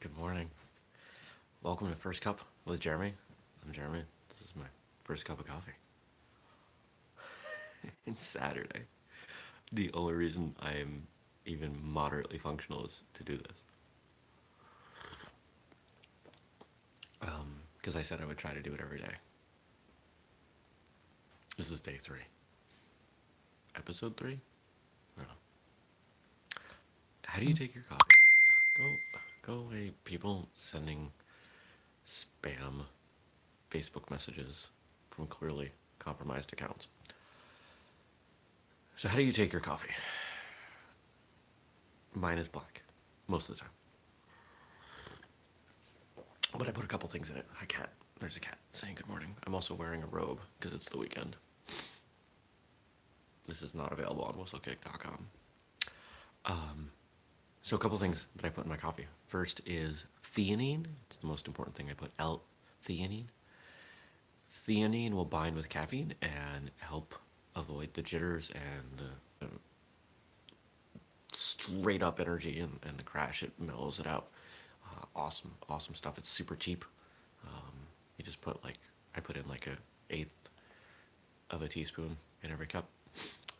Good morning. Welcome to First Cup with Jeremy. I'm Jeremy. This is my first cup of coffee. it's Saturday. The only reason I am even moderately functional is to do this. Um, because I said I would try to do it every day. This is day three. Episode three? No. How do you take your coffee? Go, go away, people sending spam Facebook messages from clearly compromised accounts. So, how do you take your coffee? Mine is black, most of the time. But I put a couple things in it. Hi, cat. There's a cat saying good morning. I'm also wearing a robe because it's the weekend. This is not available on whistlekick.com. Um, so a couple things that I put in my coffee. First is theanine. It's the most important thing I put. L-theanine. Theanine will bind with caffeine and help avoid the jitters and the, straight up energy and, and the crash. It mellows it out. Uh, awesome, awesome stuff. It's super cheap. Um, you just put like I put in like a eighth of a teaspoon in every cup.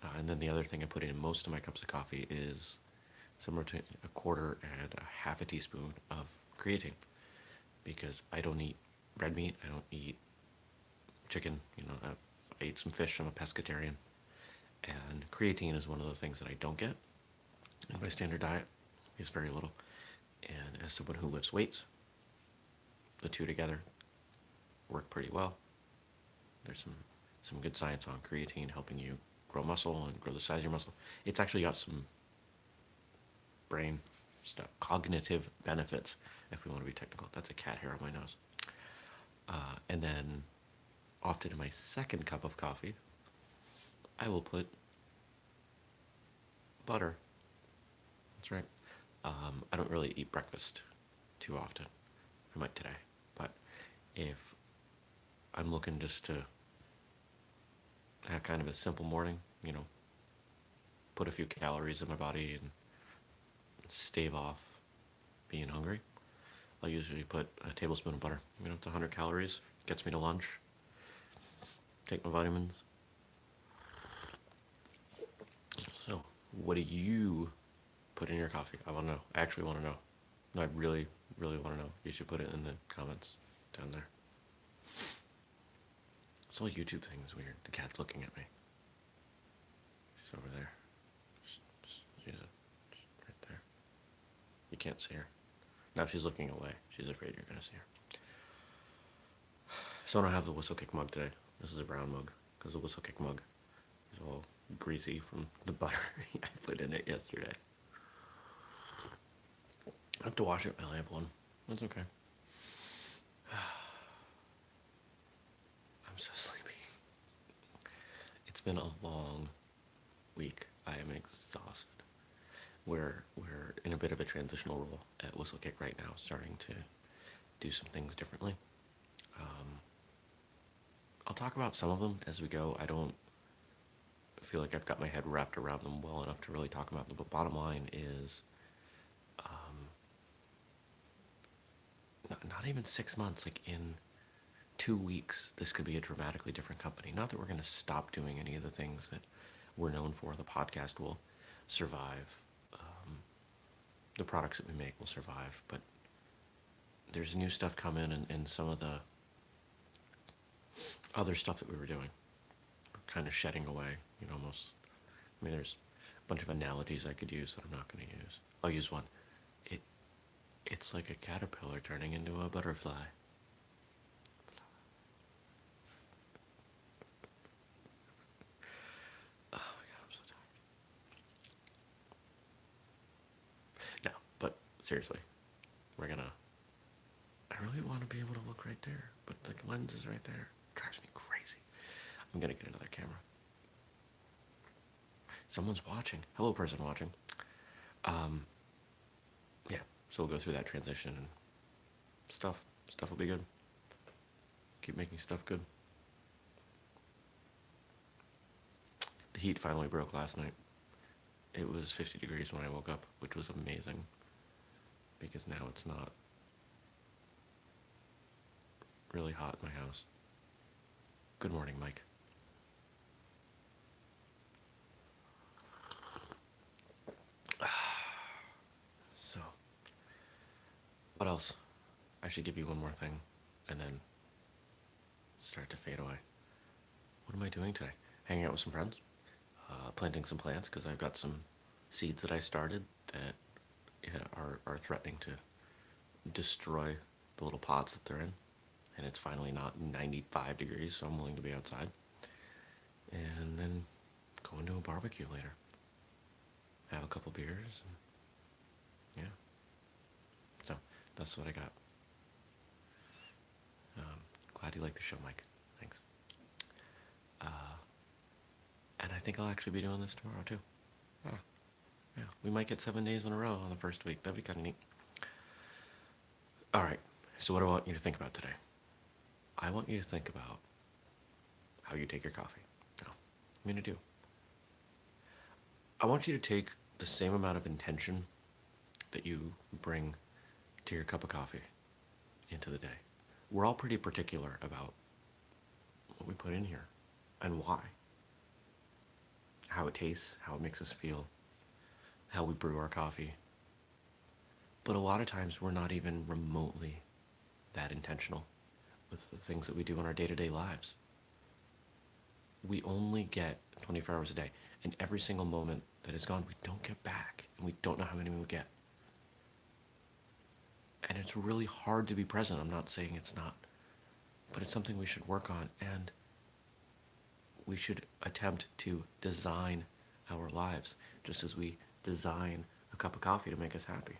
Uh, and then the other thing I put in most of my cups of coffee is somewhere between a quarter and a half a teaspoon of creatine because I don't eat red meat. I don't eat chicken. You know, I, I eat some fish. I'm a pescatarian, and creatine is one of the things that I don't get in my standard diet. Is very little, and as someone who lifts weights, the two together work pretty well. There's some some good science on creatine helping you grow muscle and grow the size of your muscle. It's actually got some brain stuff, cognitive benefits, if we want to be technical. That's a cat hair on my nose. Uh, and then, often in my second cup of coffee, I will put butter. That's right. Um, I don't really eat breakfast too often. I might today, but if I'm looking just to have kind of a simple morning, you know, put a few calories in my body and stave off being hungry. I'll usually put a tablespoon of butter, you know, it's 100 calories, gets me to lunch, take my vitamins. So, what do you put in your coffee? I want to know. I actually want to know. No, I really, really want to know. You should put it in the comments down there. This whole YouTube thing is weird. The cat's looking at me. She's over there. She's right there. You can't see her. Now she's looking away. She's afraid you're to see her. So I don't have the whistlekick mug today. This is a brown mug because the whistlekick mug is all greasy from the butter I put in it yesterday. I have to wash it I have one. That's okay. I'm so sleepy. It's been a long week. I am exhausted. We're we're in a bit of a transitional role at Whistlekick right now, starting to do some things differently. Um, I'll talk about some of them as we go. I don't feel like I've got my head wrapped around them well enough to really talk about them. But bottom line is, um, not, not even six months. Like in two weeks, this could be a dramatically different company. Not that we're going to stop doing any of the things that we're known for. The podcast will survive. The products that we make will survive. But there's new stuff coming, and, and some of the other stuff that we were doing, we're kind of shedding away. You know, almost. I mean, there's a bunch of analogies I could use that I'm not going to use. I'll use one. It, it's like a caterpillar turning into a butterfly. Oh my god, I'm so tired. No, but seriously, we're gonna. I really want to be able to look right there, but the lens is right there. It drives me crazy. I'm gonna get another camera. Someone's watching. Hello, person watching. Um, yeah, so we'll go through that transition and stuff. Stuff will be good. Keep making stuff good. The heat finally broke last night. It was 50 degrees when I woke up, which was amazing because now it's not really hot in my house. Good morning, Mike. So, what else? I should give you one more thing and then start to fade away. What am I doing today? Hanging out with some friends, uh, planting some plants because I've got some seeds that I started that are, are threatening to destroy the little pods that they're in. And it's finally not 95 degrees, so I'm willing to be outside. And then go into a barbecue later. Have a couple beers. And yeah. So that's what I got. Um, glad you like the show, Mike. Thanks. Uh, and I think I'll actually be doing this tomorrow too. Yeah. Yeah. We might get seven days in a row on the first week. That'd be kind of neat. All right. So what do I want you to think about today? I want you to think about how you take your coffee. Now, I'm to do. I want you to take the same amount of intention that you bring to your cup of coffee into the day. We're all pretty particular about what we put in here and why. How it tastes, how it makes us feel, how we brew our coffee. But a lot of times we're not even remotely that intentional with the things that we do in our day to day lives. We only get 24 hours a day, and every single moment that is gone, we don't get back, and we don't know how many we get. And it's really hard to be present. I'm not saying it's not, but it's something we should work on, and we should attempt to design our lives just as we design a cup of coffee to make us happy.